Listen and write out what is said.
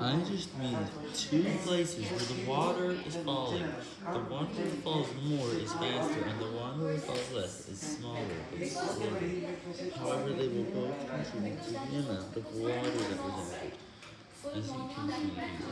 I just mean two places where the water is falling. The one that falls more is faster, and the one that falls less is smaller but slower. However, they will both contribute to the amount of water that was added, as you can see here.